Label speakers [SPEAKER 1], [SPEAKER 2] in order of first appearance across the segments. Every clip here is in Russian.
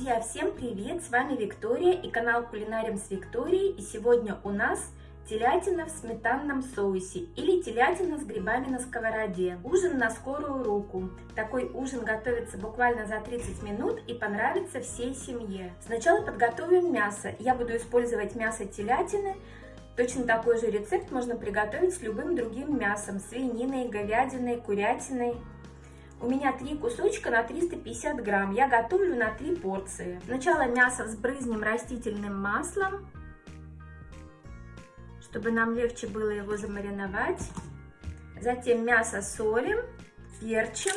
[SPEAKER 1] Друзья, всем привет! С вами Виктория и канал Кулинарим с Викторией. И сегодня у нас телятина в сметанном соусе или телятина с грибами на сковороде. Ужин на скорую руку. Такой ужин готовится буквально за 30 минут и понравится всей семье. Сначала подготовим мясо. Я буду использовать мясо телятины. Точно такой же рецепт можно приготовить с любым другим мясом. Свининой, говядиной, курятиной. У меня три кусочка на 350 грамм. Я готовлю на три порции. Сначала мясо взбрызнем растительным маслом, чтобы нам легче было его замариновать. Затем мясо солим, перчим.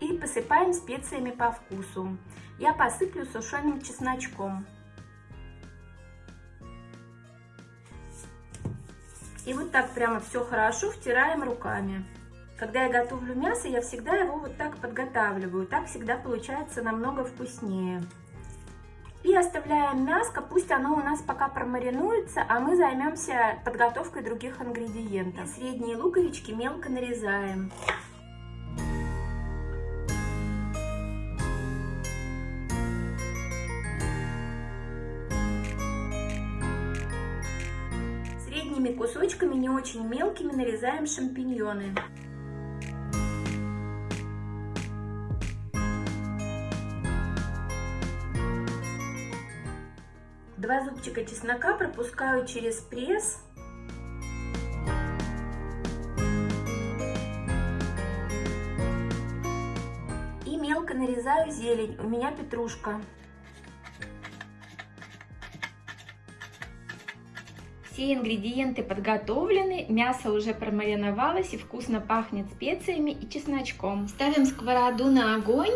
[SPEAKER 1] И посыпаем специями по вкусу. Я посыплю сушеным чесночком. И вот так прямо все хорошо втираем руками. Когда я готовлю мясо, я всегда его вот так подготавливаю. Так всегда получается намного вкуснее. И оставляем мяско, пусть оно у нас пока промаринуется, а мы займемся подготовкой других ингредиентов. Средние луковички мелко нарезаем. Средними кусочками, не очень мелкими, нарезаем шампиньоны. Два зубчика чеснока пропускаю через пресс. И мелко нарезаю зелень. У меня петрушка. Все ингредиенты подготовлены, мясо уже промариновалось и вкусно пахнет специями и чесночком. Ставим сковороду на огонь,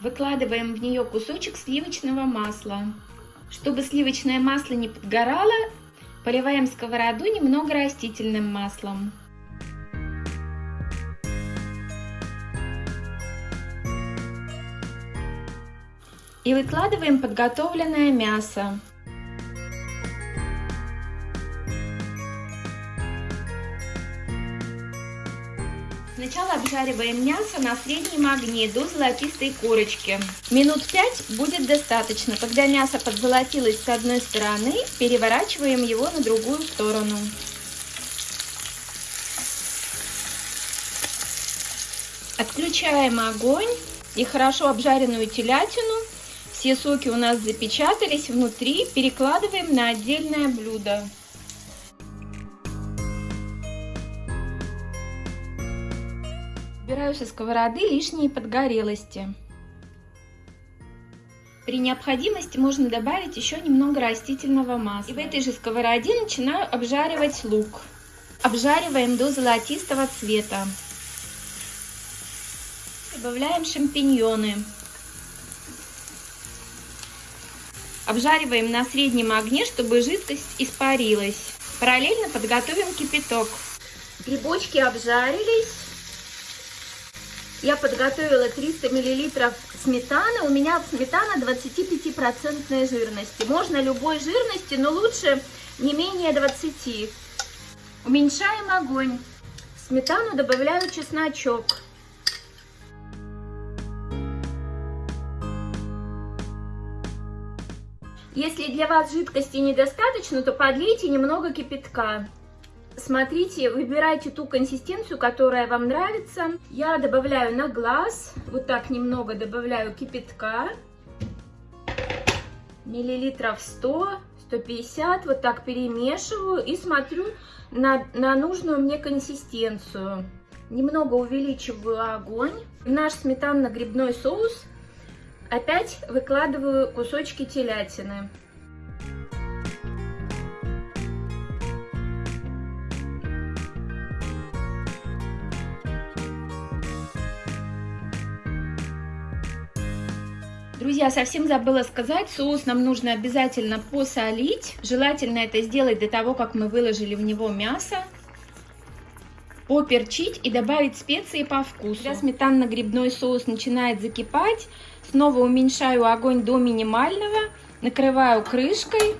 [SPEAKER 1] выкладываем в нее кусочек сливочного масла. Чтобы сливочное масло не подгорало, поливаем сковороду немного растительным маслом. И выкладываем подготовленное мясо. Сначала обжариваем мясо на среднем огне до золотистой корочки. Минут 5 будет достаточно. Когда мясо подзолотилось с одной стороны, переворачиваем его на другую сторону. Отключаем огонь и хорошо обжаренную телятину. Все соки у нас запечатались внутри. Перекладываем на отдельное блюдо. Убираю со сковороды лишние подгорелости. При необходимости можно добавить еще немного растительного масла. И в этой же сковороде начинаю обжаривать лук. Обжариваем до золотистого цвета. Добавляем шампиньоны. Обжариваем на среднем огне, чтобы жидкость испарилась. Параллельно подготовим кипяток. Грибочки обжарились. Я подготовила 300 миллилитров сметаны. У меня сметана 25% жирности. Можно любой жирности, но лучше не менее 20. Уменьшаем огонь. В сметану добавляю чесночок. Если для вас жидкости недостаточно, то подлейте немного кипятка. Смотрите, выбирайте ту консистенцию, которая вам нравится. Я добавляю на глаз, вот так немного добавляю кипятка. Миллилитров 100, 150, вот так перемешиваю и смотрю на, на нужную мне консистенцию. Немного увеличиваю огонь. В наш сметанно-грибной соус опять выкладываю кусочки телятины. Друзья, совсем забыла сказать, соус нам нужно обязательно посолить. Желательно это сделать до того, как мы выложили в него мясо. Поперчить и добавить специи по вкусу. Когда сметанно-грибной соус начинает закипать, снова уменьшаю огонь до минимального, накрываю крышкой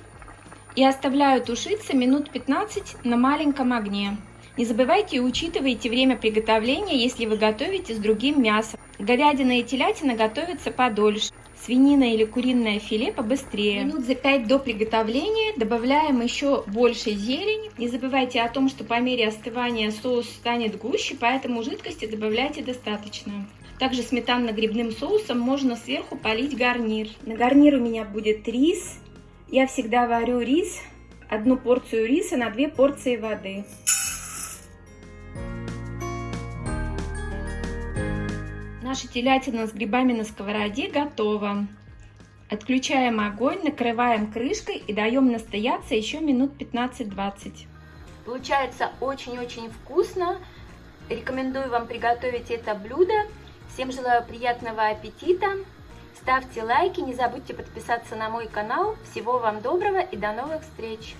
[SPEAKER 1] и оставляю тушиться минут 15 на маленьком огне. Не забывайте и учитывайте время приготовления, если вы готовите с другим мясом. Говядина и телятина готовятся подольше. Свинина или куриное филе побыстрее. Минут за 5 до приготовления добавляем еще больше зелени. Не забывайте о том, что по мере остывания соус станет гуще, поэтому жидкости добавляйте достаточно. Также сметанно-грибным соусом можно сверху полить гарнир. На гарнир у меня будет рис. Я всегда варю рис, одну порцию риса на две порции воды. Наша телятина с грибами на сковороде готова. Отключаем огонь, накрываем крышкой и даем настояться еще минут 15-20. Получается очень-очень вкусно. Рекомендую вам приготовить это блюдо. Всем желаю приятного аппетита. Ставьте лайки, не забудьте подписаться на мой канал. Всего вам доброго и до новых встреч!